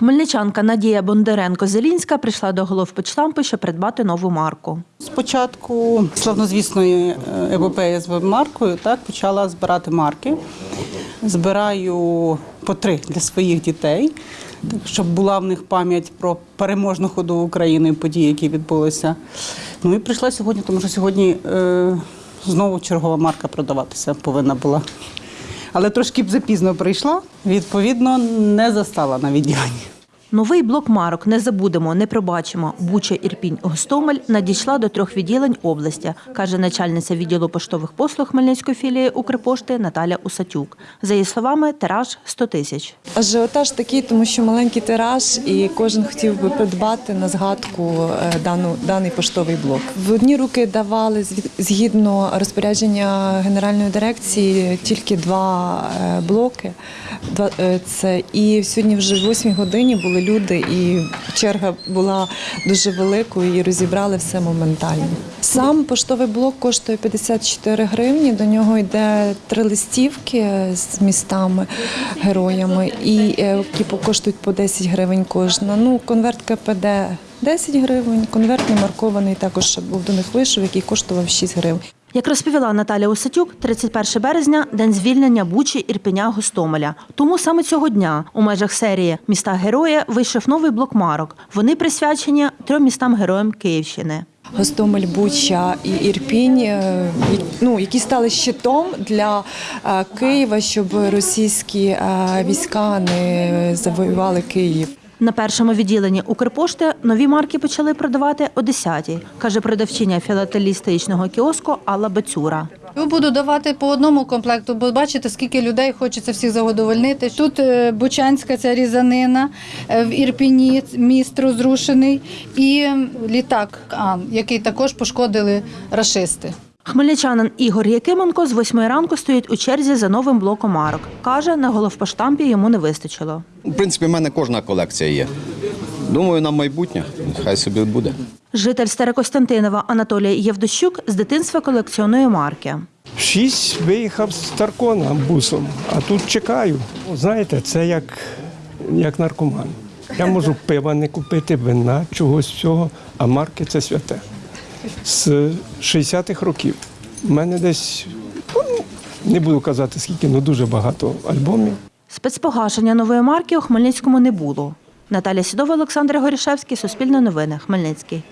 Хмельничанка Надія Бондаренко-Зелінська прийшла до головпочтампу, щоб придбати нову марку. Спочатку славнозвісної е, епопеї з веб-маркою так почала збирати марки. Збираю по три для своїх дітей, щоб була в них пам'ять про переможну ходу України і події, які відбулися. Ну і прийшла сьогодні, тому що сьогодні е, знову чергова марка продаватися повинна була. Але трошки б запізно прийшла, відповідно, не застала на відділенні. Новий блок марок не забудемо, не пробачимо. Буча, Ірпінь, Гостомель надійшла до трьох відділень області, каже начальниця відділу поштових послуг Хмельницької філії Укрпошти Наталя Усатюк. За її словами, тираж 100 тисяч. Ажіотаж такий, тому що маленький тираж, і кожен хотів би придбати на згадку е, дану, даний поштовий блок. В одні руки давали згідно розпорядження генеральної дирекції тільки два е, блоки. Е, це, і сьогодні вже в 8 годині були люди, і черга була дуже великою, і розібрали все моментально. Сам поштовий блок коштує 54 гривні. До нього йде три листівки з містами, героями, і е, які коштують по 10 гривень кожна. Ну, конверт КПД 10 гривень, конверт не маркований також був до них вийшов, який коштував 6 гривень. Як розповіла Наталя Усатюк, 31 березня день звільнення Бучі, Ірпеня, Гостомеля. Тому саме цього дня у межах серії Міста Героя вийшов новий блок марок. Вони присвячені трьом містам героям Київщини. Гостомель, Буча і Ірпінь, е, ну, які стали щитом для е, Києва, щоб російські е, війська не завоювали Київ. На першому відділенні Укрпошти нові марки почали продавати о 10-й, каже продавчиня філателістичного кіоску Алла Бацюра. Буду давати по одному комплекту, бо бачите, скільки людей хочеться всіх задовольнити. Тут е, Бучанська ця різанина, е, в Ірпіні міст розрушений і літак, який також пошкодили рашисти. Хмельничанин Ігор Якименко з 8 ранку стоїть у черзі за новим блоком марок. Каже, на головпоштампі йому не вистачило. В принципі, в мене кожна колекція є. Думаю, на майбутнє. Хай собі буде. Житель Старокостянтинова Анатолій Євдощук з дитинства колекціонує марки. В Шість виїхав з Таркона бусом, а тут чекаю. Знаєте, це як, як наркоман. Я можу пива не купити, вина, чогось всього, а марки це святе. З 60-х років. У мене десь, ну, не буду казати скільки, але дуже багато альбомів. Спецпогашення нової марки у Хмельницькому не було. Наталя Сідова, Олександр Горішевський, Суспільне новини, Хмельницький.